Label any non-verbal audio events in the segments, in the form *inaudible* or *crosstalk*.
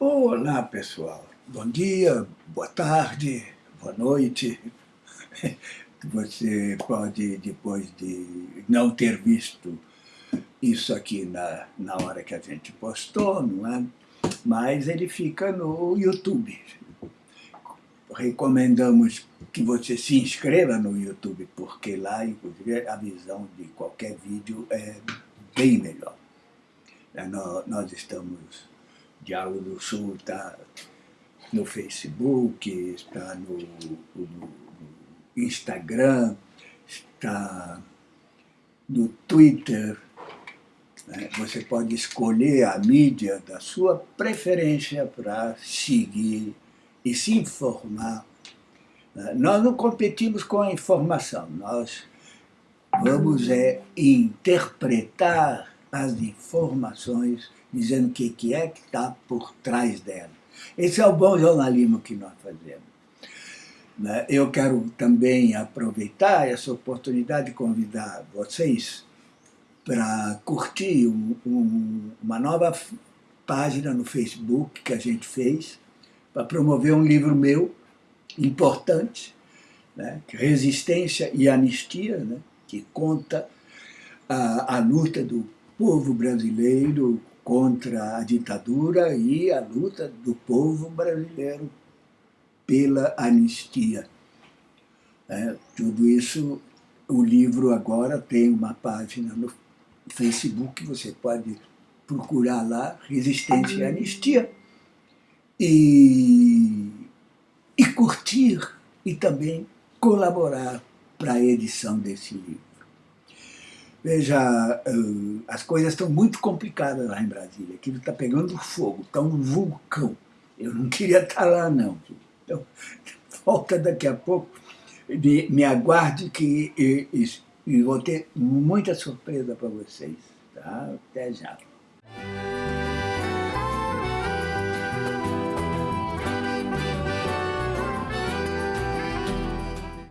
Olá, pessoal. Bom dia, boa tarde, boa noite. *laughs* Você pode, depois de não ter visto isso aqui na, na hora que a gente postou, não é? Mas ele fica no YouTube. Recomendamos que você se inscreva no YouTube, porque lá, inclusive, a visão de qualquer vídeo é bem melhor. Nós estamos Diálogo do Sul está no Facebook, está no, no, Instagram, está no Twitter. Né? Você pode escolher a mídia da sua preferência para seguir e se informar. Né? Nós não competimos com a informação, nós vamos é, interpretar as informações dizendo o que, que é que está por trás dela. Esse é o bom jornalismo que nós fazemos. Né? Eu quero também aproveitar essa oportunidade de convidar vocês para curtir um, um, uma nova página no Facebook que a gente fez para promover um livro meu importante, né? Resistência e Anistia, né? que conta a, a luta do povo brasileiro contra a ditadura e a luta do povo brasileiro pela anistia. É, tudo isso, o livro agora tem uma página no Facebook, você pode procurar lá, Resistência e Anistia, e, e curtir e também colaborar para a edição desse livro. Veja, uh, as coisas estão muito complicadas lá em Brasília. Aquilo está pegando fogo, está um vulcão. Eu não *laughs* queria estar tá lá, não. Então, *laughs* volta daqui a pouco. Me, me aguarde que e, e vou ter muita surpresa para vocês. Tá? Até já.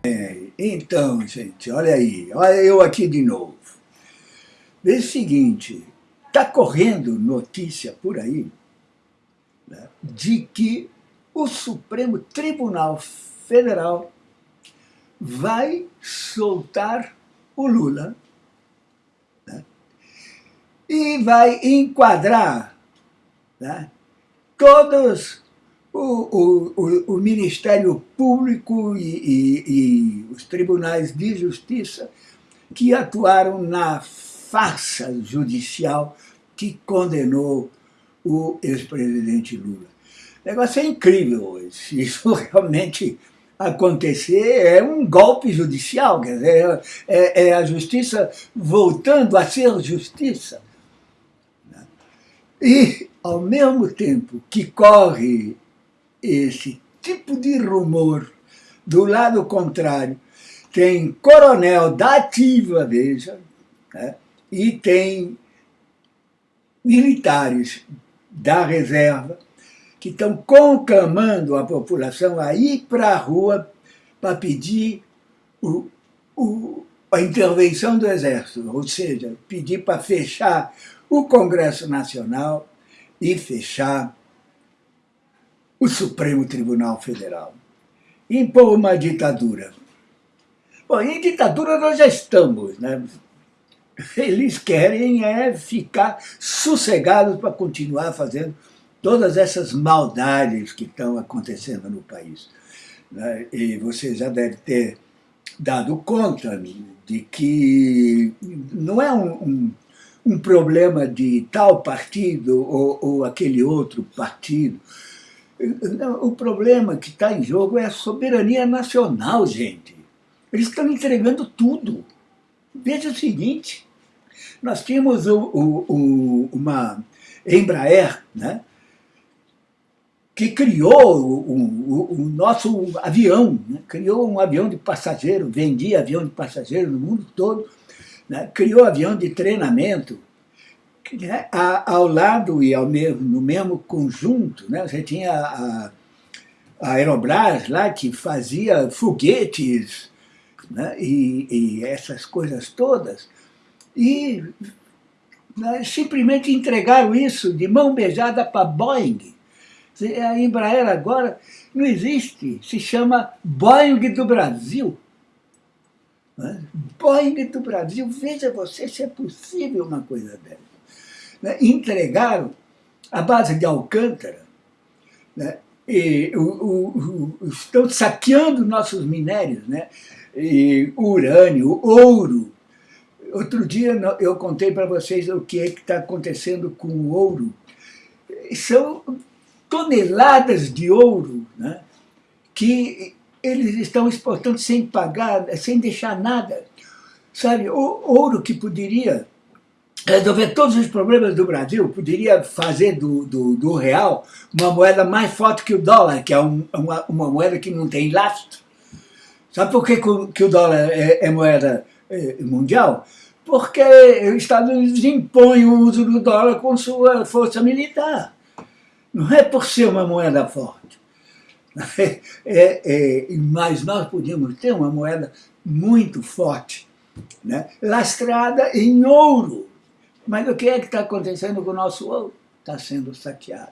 É, então, gente, olha aí, olha eu aqui de novo. Veja o seguinte, está correndo notícia por aí né, de que o Supremo Tribunal Federal vai soltar o Lula né, e vai enquadrar né, todos o, o, o, Ministério Público e, e, e os tribunais de justiça que atuaram na farsa judicial que condenou o ex-presidente Lula. O negócio é incrível hoje. Se isso *laughs* realmente acontecer, é um golpe judicial, quer dizer, é, é a justiça voltando a ser justiça. E, ao mesmo tempo que corre esse tipo de rumor, do lado contrário, tem coronel da ativa, veja, né, e tem militares da reserva que estão conclamando a população a ir para a rua para pedir o, o, a intervenção do Exército, ou seja, pedir para fechar o Congresso Nacional e fechar o Supremo Tribunal Federal. Impor uma ditadura. Bom, em ditadura nós já estamos, né? Eles querem é ficar sossegados para continuar fazendo todas essas maldades que estão acontecendo no país. Né? E você já deve ter dado conta de que não é um, um, um problema de tal partido ou, ou aquele outro partido. O problema que está em jogo é a soberania nacional, gente. Eles estão entregando tudo. Veja o seguinte, nós tínhamos o, o, o, uma Embraer, né, que criou o, nosso avião, né, criou um avião de passageiro, vendia avião de passageiro no mundo todo, né, criou avião de treinamento, né, ao lado e ao mesmo, no mesmo conjunto, né, você tinha a, a Aerobras lá que fazia foguetes né, e, e essas coisas todas, e né, simplesmente entregaram isso de mão beijada para Boeing. A Embraer agora não existe, se chama Boeing do Brasil. Né? Boeing do Brasil, veja você se é possível uma coisa dessa. Né? Entregaram a base de Alcântara, né? e, o, o, o, estão saqueando nossos minérios, né? E, urânio, ouro. Outro dia eu contei para vocês o que é que está acontecendo com o ouro. São toneladas de ouro né? que eles estão exportando sem pagar, sem deixar nada. Sabe, o ouro que poderia resolver todos os problemas do Brasil, poderia fazer do, do, do, real uma moeda mais forte que o dólar, que é um, uma, uma, moeda que não tem lastro. Sabe por que, que o dólar é, é moeda mundial? Porque os Estados Unidos impõem o uso do dólar com sua força militar. Não é por ser uma moeda forte. *laughs* É, é, mas nós podíamos ter uma moeda muito forte, né? lastrada em ouro. Mas o que é que está acontecendo com o nosso ouro? Está sendo saqueado.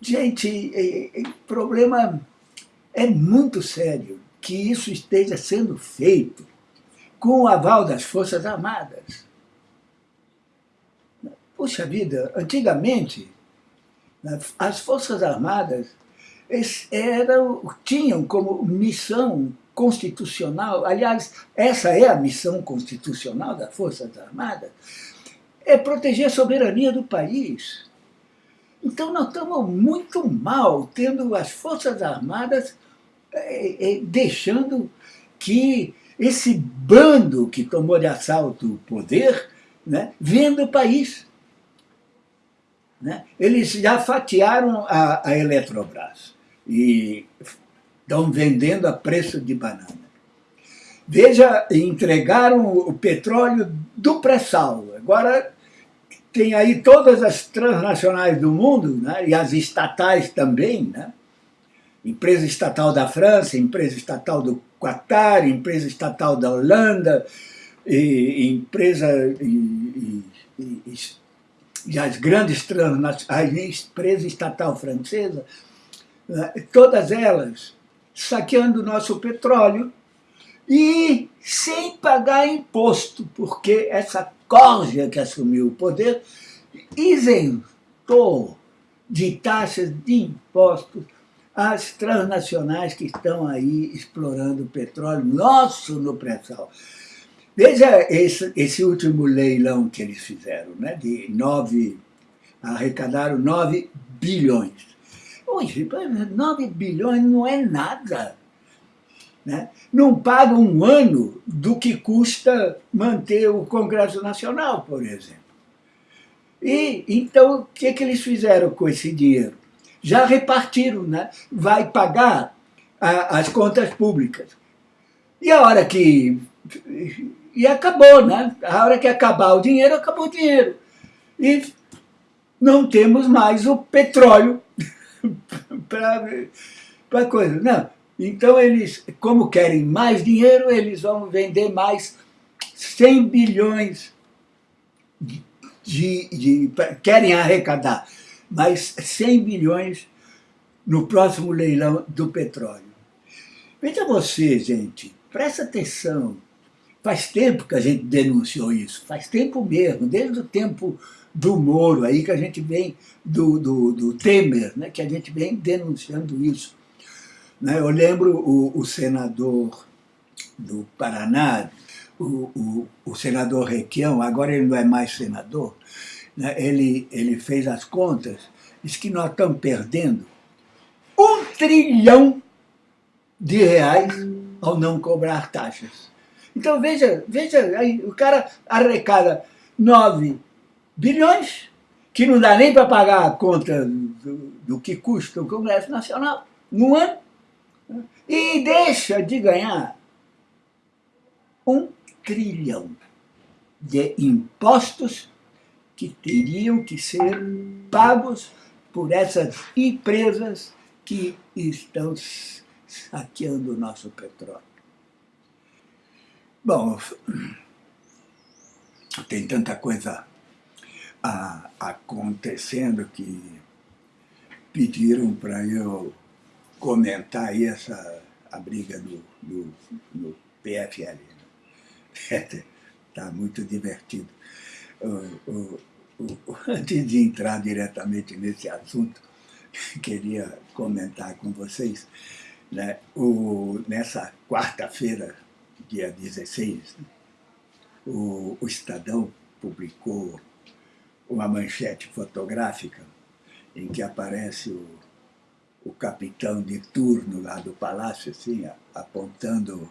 Gente, o problema é muito sério que isso esteja sendo feito com o aval das Forças Armadas. Puxa vida, antigamente, as Forças Armadas eram, tinham como missão constitucional, aliás, essa é a missão constitucional das Forças Armadas, é proteger a soberania do país. Então nós estamos muito mal tendo as Forças Armadas é, é, deixando que esse bando que tomou de assalto o poder né, venda o país. Né? Eles já fatiaram a, a Eletrobras e estão vendendo a preço de banana. Veja, entregaram o petróleo do pré-sal. Agora tem aí todas as transnacionais do mundo, né, e as estatais também, né? Empresa estatal da França, empresa estatal do Qatar, empresa estatal da Holanda, e, empresa e, e, e as grandes transnacionais, a empresa estatal francesa, né, todas elas saqueando o nosso petróleo e sem pagar imposto, porque essa corja que assumiu o poder isentou de taxas de impostos as transnacionais que estão aí explorando o petróleo nosso no pré-sal. Veja esse, esse último leilão que eles fizeram, né, de nove, arrecadaram 9 bilhões. Hoje, 9 bilhões não é nada. Né? Não paga um ano do que custa manter o Congresso Nacional, por exemplo. E então, o que, que eles fizeram com esse dinheiro? Já repartiram, né? vai pagar a, as contas públicas. E a hora que... E acabou, né? A hora que acabar o dinheiro, acabou o dinheiro. E não temos mais o petróleo *laughs* para coisa. Não. Então, eles, como querem mais dinheiro, eles vão vender mais 100 bilhões de, de, de querem arrecadar mais 100 bilhões no próximo leilão do petróleo. Veja você, gente, presta atenção. Faz tempo que a gente denunciou isso, faz tempo mesmo, desde o tempo do Moro, aí que a gente vem, do, do, do Temer, né, que a gente vem denunciando isso. Né, eu lembro o, o senador do Paraná, o, o, o, senador Requião, agora ele não é mais senador, né, ele, ele fez as contas, disse que nós estamos perdendo um trilhão de reais ao não cobrar taxas. Então veja, veja, aí, o cara arrecada 9 bilhões, que não dá nem para pagar a conta do, do, que custa o Congresso Nacional no ano, e deixa de ganhar um trilhão de impostos que teriam que ser pagos por essas empresas que estão saqueando o nosso petróleo. Bom, tem tanta coisa a, acontecendo que pediram para eu comentar aí essa, a briga do, do, do PFL. Está né? *laughs* muito divertido. *laughs* Antes de entrar diretamente nesse assunto, *laughs* queria comentar com vocês, né, o, nessa quarta-feira, dia 16, né, o, o Estadão publicou uma manchete fotográfica em que aparece o, o capitão de turno lá do palácio, assim, apontando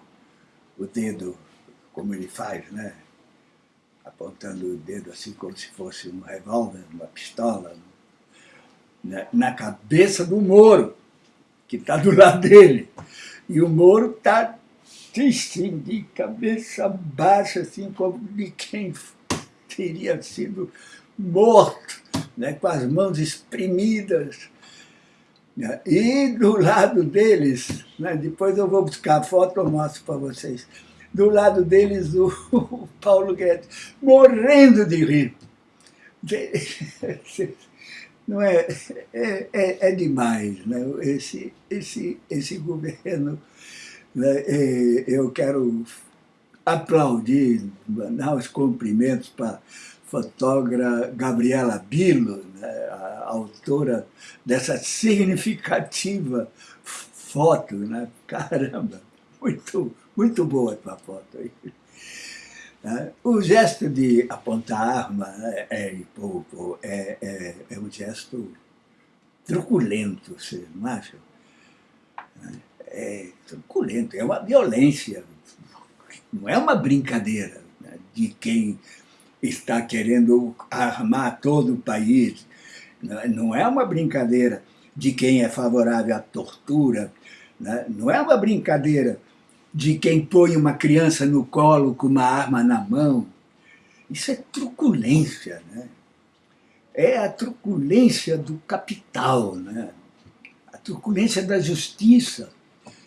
o dedo, como ele faz, né? Apontando o dedo assim como se fosse um revólver, uma pistola, né? na cabeça do Moro, que está do *laughs* lado dele. E o Moro está assim, de cabeça baixa, assim, como de quem teria sido morto, né, com as mãos espremidas. Né, e do lado deles, né, depois eu vou buscar a foto e mostro para vocês, do lado deles o, Paulo Guedes, morrendo de rir. *laughs* Não é, é, é, é demais, né? esse, esse, esse governo, né? eu quero aplaudir, mandar os cumprimentos para fotógrafa Gabriela Bilo, né, a autora dessa significativa foto, né? Caramba, muito, muito boa a tua foto aí. Né. O gesto de apontar a arma né, é, é, é, é um gesto truculento, você não acha? É truculento, é uma violência, não é uma brincadeira né, de quem está querendo armar todo o país. Não é uma brincadeira de quem é favorável à tortura, né? não é uma brincadeira de quem põe uma criança no colo com uma arma na mão. Isso é truculência, né? É a truculência do capital, né? a truculência da justiça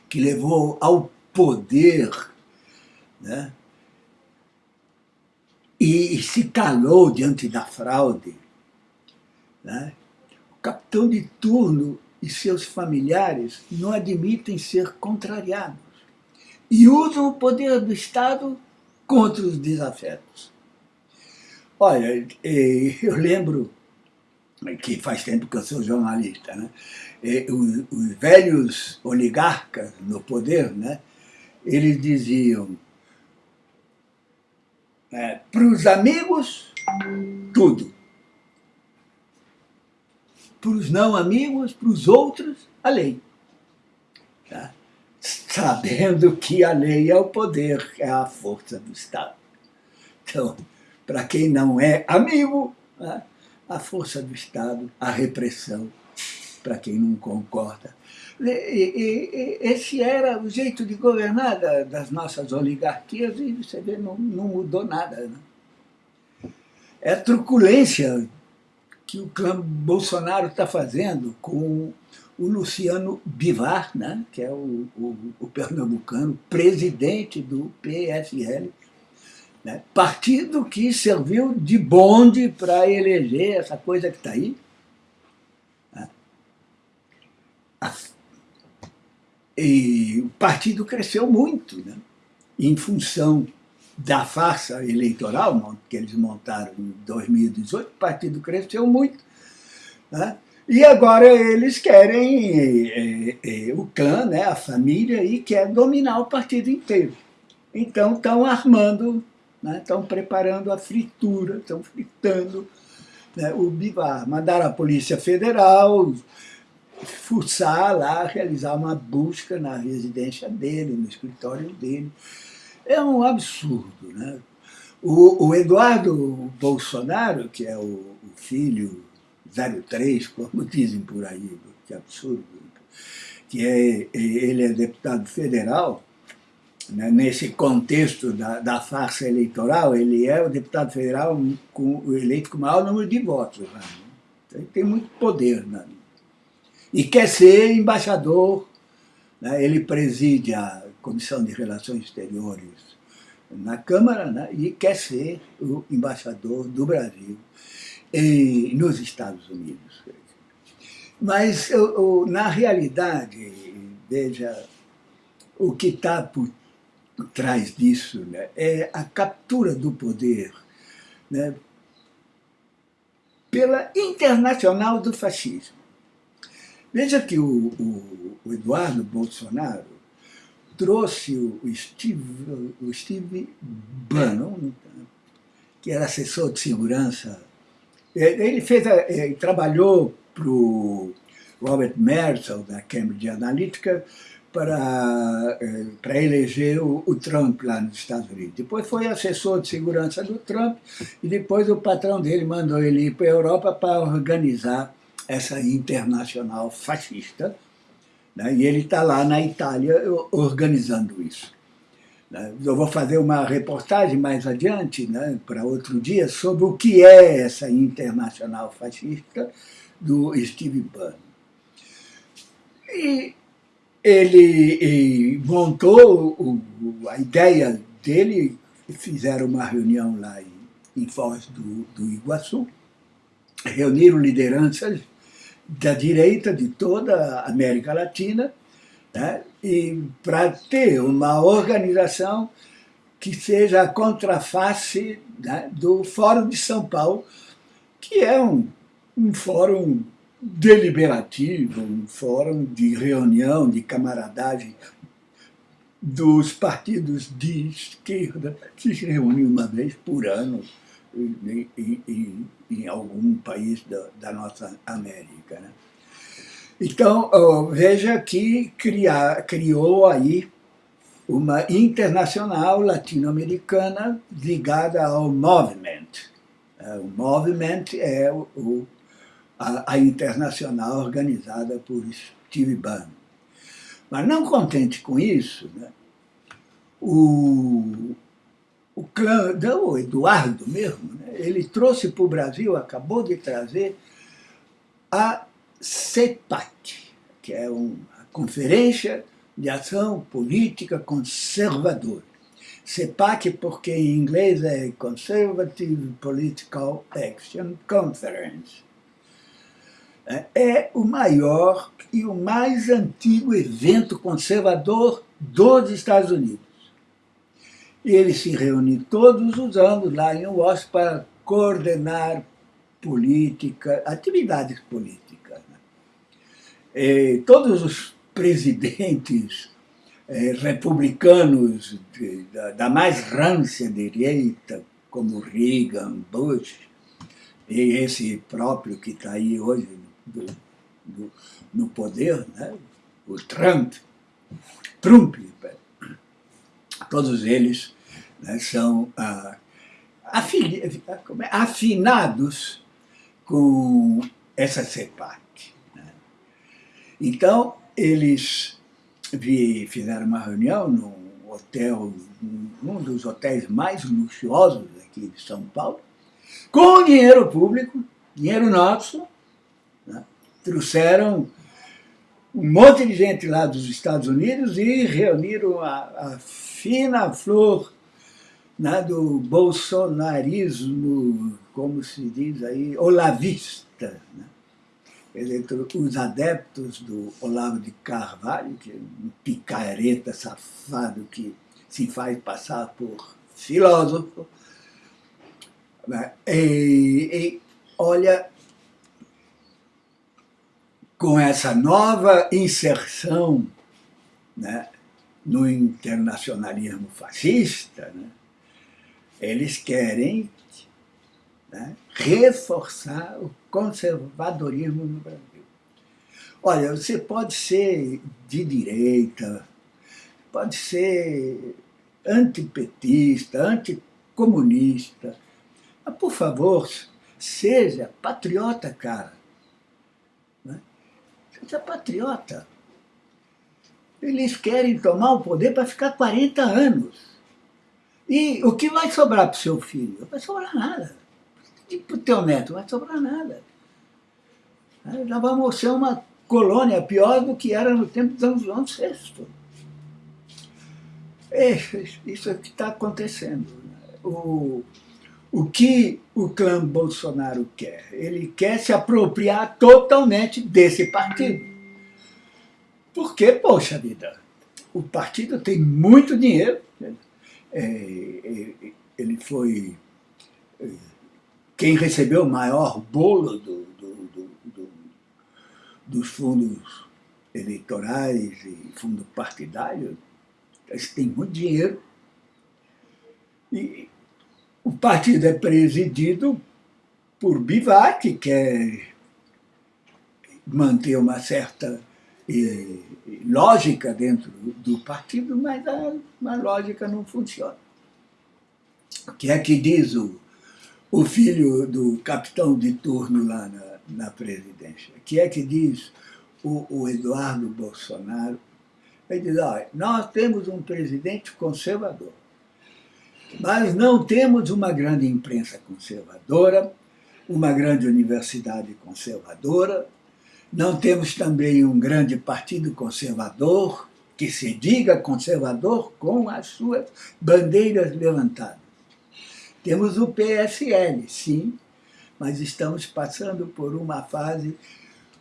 que levou ao poder né? e se calou diante da fraude. Né? O capitão de turno e seus familiares não admitem ser contrariados e usam o poder do Estado contra os desafetos. Olha, eu lembro que faz tempo que eu sou jornalista, né? os, os velhos oligarcas no poder, né? eles diziam é, para os amigos, tudo. Para os não amigos, para os outros, a lei. Tá? Sabendo que a lei é o poder, é a força do Estado. Então, para quem não é amigo, né, a força do Estado, a repressão, para quem não concorda. E, e, e, esse era o jeito de governar da, das nossas oligarquias e você vê, não, não mudou nada. Né? É a truculência que o clã Bolsonaro está fazendo com o Luciano Bivar, né, que é o, o, o pernambucano, presidente do PFL, né, partido que serviu de bonde para eleger essa coisa que está aí, E o partido cresceu muito, né? em função da farsa eleitoral que eles montaram em 2018, o partido cresceu muito. Né? E agora eles querem, é, é, o clã, né, a família, e quer dominar o partido inteiro. Então estão armando, né, estão preparando a fritura, estão fritando né, o Bivar. Mandaram a Polícia Federal, fuçar lá, realizar uma busca na residência dele, no escritório dele. É um absurdo. Né? O, o Eduardo Bolsonaro, que é o, o filho 03, como dizem por aí, que absurdo, que é, ele é deputado federal, né, nesse contexto da, da farsa eleitoral, ele é o deputado federal com, eleito com o maior número de votos. Né? Ele tem muito poder né? e quer ser embaixador. Né? Ele preside a Comissão de Relações Exteriores na Câmara né? e quer ser o embaixador do Brasil nos Estados Unidos. Mas, eu, eu, na realidade, veja, o que está por trás disso né, é a captura do poder né, pela internacional do fascismo. Veja que o, o, o Eduardo Bolsonaro trouxe o Steve, o Steve Bannon, que era assessor de segurança. Ele fez, ele trabalhou para o Robert Merzel, da Cambridge Analytica, para, eh, para eleger o, o, Trump lá nos Estados Unidos. Depois foi assessor de segurança do Trump e depois o patrão dele mandou ele ir para a Europa para organizar essa internacional fascista. Né? E ele está lá na Itália organizando isso. Eu vou fazer uma reportagem mais adiante, né, para outro dia, sobre o que é essa internacional fascista do Steve Bannon. E ele montou a ideia dele, fizeram uma reunião lá em, em Foz do, do Iguaçu, reuniram lideranças da direita de toda a América Latina, né, e para ter uma organização que seja a contraface né, do Fórum de São Paulo, que é um, um fórum deliberativo, um fórum de reunião, de camaradagem dos partidos de esquerda que se reúnem uma vez por ano em, em, em algum país da, da, nossa América. Né? Então, veja que criou aí uma internacional latino-americana ligada ao Movement. É, o Movement é o, a, a internacional organizada por Steve Bannon. Mas não contente com isso, né, o, o clã, o Eduardo mesmo, né, ele trouxe para o Brasil, acabou de trazer, a CEPAC, que é uma Conferência de Ação Política Conservadora. CEPAC porque em inglês é Conservative Political Action Conference. É, é o maior e o mais antigo evento conservador dos Estados Unidos. E ele se reúne todos os anos lá em Washington para coordenar política, atividades políticas. E todos os presidentes eh, republicanos de, da, da, mais rância direita, como Reagan, Bush, e esse próprio que está aí hoje do, do, no poder, né? o Trump, Trump, todos eles né, são ah, é, afinados com essa CEPAC. Então, eles fizeram uma reunião num hotel, num dos hotéis mais luxuosos aqui de São Paulo, com dinheiro público, dinheiro nosso, né? trouxeram um monte de gente lá dos Estados Unidos e reuniram a, a fina flor né, do bolsonarismo, como se diz aí, olavista. Né? Os adeptos do Olavo de Carvalho, que é um picareta safado que se faz passar por filósofo, né? e, e olha, com essa nova inserção né, no internacionalismo fascista, né, eles querem né, reforçar o conservadorismo no Brasil. Olha, você pode ser de direita, pode ser antipetista, anticomunista, mas, por favor, seja patriota, cara. Você é patriota. Eles querem tomar o poder para ficar 40 anos. E o que vai sobrar para o seu filho? Não vai sobrar nada. E o teu neto? Não vai sobrar nada. Já vamos ser uma colônia pior do que era no tempo de São João VI. É, isso é o que está acontecendo. O, o que o clã Bolsonaro quer? Ele quer se apropriar totalmente desse partido. Porque, poxa vida, o partido tem muito dinheiro, né? é, é, ele foi é, quem recebeu o maior bolo do, do, do, dos fundos eleitorais e fundo partidário, têm muito dinheiro. E o partido é presidido por Bivac, que quer manter uma certa lógica dentro do partido, mas a, a, lógica não funciona. O que é que diz o, o filho do capitão de turno lá na, na presidência? Que é que diz o, o Eduardo Bolsonaro? Ele diz, olha, nós temos um presidente conservador mas não temos uma grande imprensa conservadora, uma grande universidade conservadora, não temos também um grande partido conservador, que se diga conservador com as suas bandeiras levantadas. Temos o PSL, sim, mas estamos passando por uma fase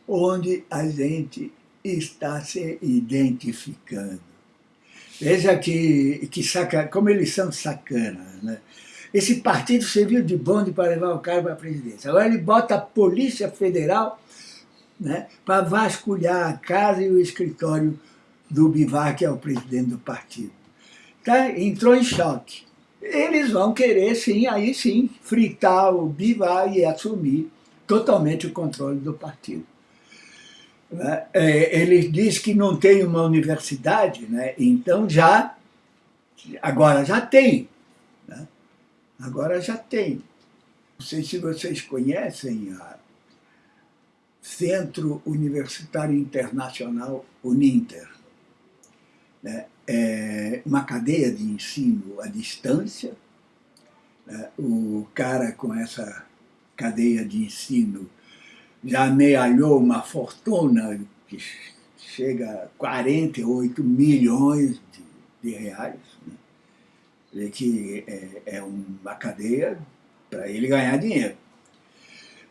onde a gente está se identificando. Veja que, que saca, como eles são sacanas. Né? Esse partido serviu de bonde para levar o cara para a presidência. Agora ele bota a Polícia Federal né, para vasculhar a casa e o escritório do Bivar, que é o presidente do partido. Tá? Entrou em choque. Eles vão querer, sim, aí sim, fritar o Bivar e assumir totalmente o controle do partido. Né? É, ele diz que não tem uma universidade, né? então já, agora já tem. Né? Agora já tem. Não sei se vocês conhecem a Centro Universitário Internacional Uninter. Né? É uma cadeia de ensino à distância. Né? O cara com essa cadeia de ensino já amealhou uma fortuna que chega a 48 milhões de, de reais, né? que é, é uma cadeia para ele ganhar dinheiro.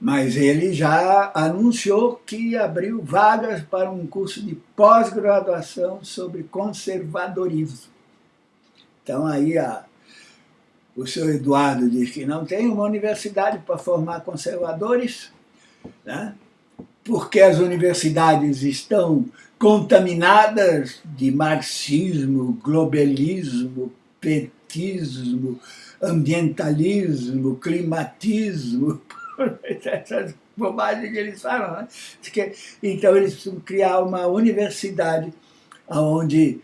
Mas ele já anunciou que abriu vagas para um curso de pós-graduação sobre conservadorismo. Então aí a, o senhor Eduardo diz que não tem uma universidade para formar conservadores, né? porque as universidades estão contaminadas de marxismo, globalismo, petismo, ambientalismo, climatismo, essas *laughs* bobagens que eles falam. Né? Então eles precisam criar uma universidade onde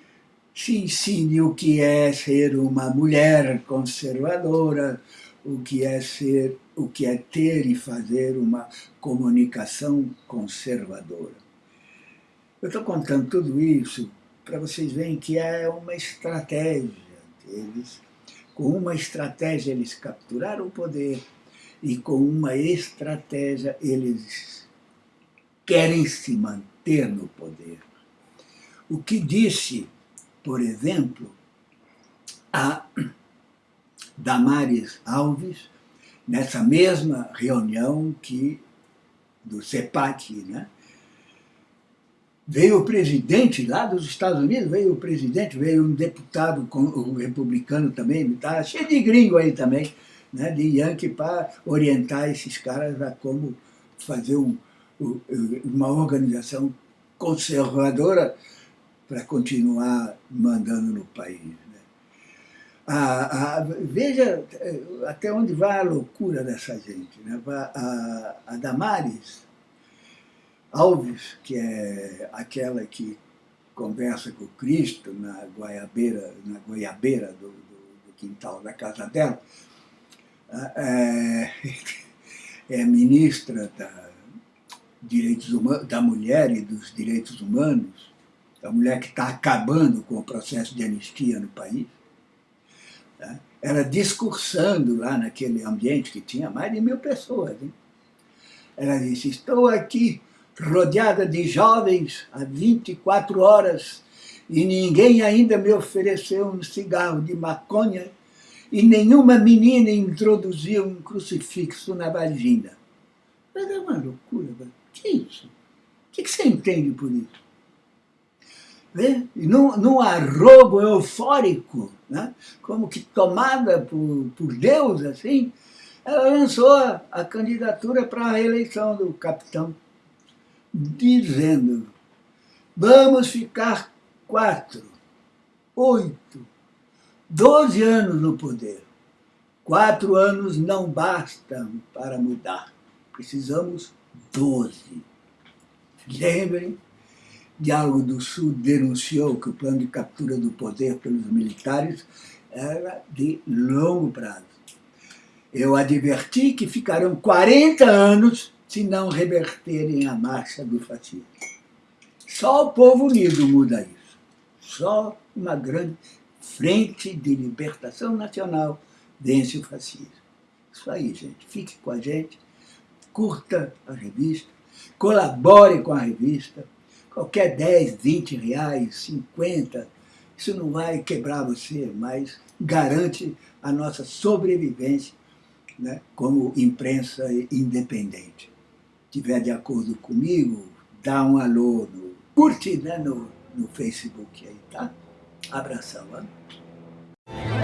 se ensine o que é ser uma mulher conservadora, o que é ser, o que é ter e fazer uma comunicação conservadora. Eu estou contando tudo isso para vocês verem que é uma estratégia deles. Com uma estratégia eles capturaram o poder e com uma estratégia eles querem se manter no poder. O que disse, por exemplo, a Damares Alves, nessa mesma reunião que do CEPAC, né? Veio o presidente lá dos Estados Unidos, veio o presidente, veio um deputado republicano também, tá cheio de gringo aí também, né, de Yankee, para orientar esses caras a como fazer um, uma organização conservadora para continuar mandando no país. A, a, veja eh, até onde vai a loucura dessa gente. Né? A, a Damares Alves, que é aquela que conversa com Cristo na goiabeira, na goiabeira do, do, do quintal da casa dela, é, é ministra da, direitos humanos, da mulher e dos direitos humanos, a mulher que está acabando com o processo de anistia no país, Tá? Era discursando lá naquele ambiente que tinha mais de mil pessoas. Ela disse, estou aqui rodeada de jovens há 24 horas e ninguém ainda me ofereceu um cigarro de maconha e nenhuma menina introduzia um crucifixo na vagina. Mas é uma loucura. O que é isso? O que você entende por isso? Vê? E num, num arrobo eufórico, né? como que tomada por, por Deus, assim, ela lançou a candidatura para a reeleição do capitão, dizendo, vamos ficar quatro, oito, doze anos no poder. Quatro anos não bastam para mudar. Precisamos doze. Lembrem, Diálogo do Sul denunciou que o plano de captura do poder pelos militares era de longo prazo. Eu adverti que ficarão 40 anos se não reverterem a marcha do fascismo. Só o povo unido muda isso. Só uma grande frente de libertação nacional vence o fascismo. Isso aí, gente. Fique com a gente, curta a revista, colabore com a revista. Qualquer 10, 20 reais, 50, isso não vai quebrar você, mas garante a nossa sobrevivência né, como imprensa independente. Se estiver de acordo comigo, dá um alô, no, curte né, no, no Facebook aí, tá? Abração. Hein?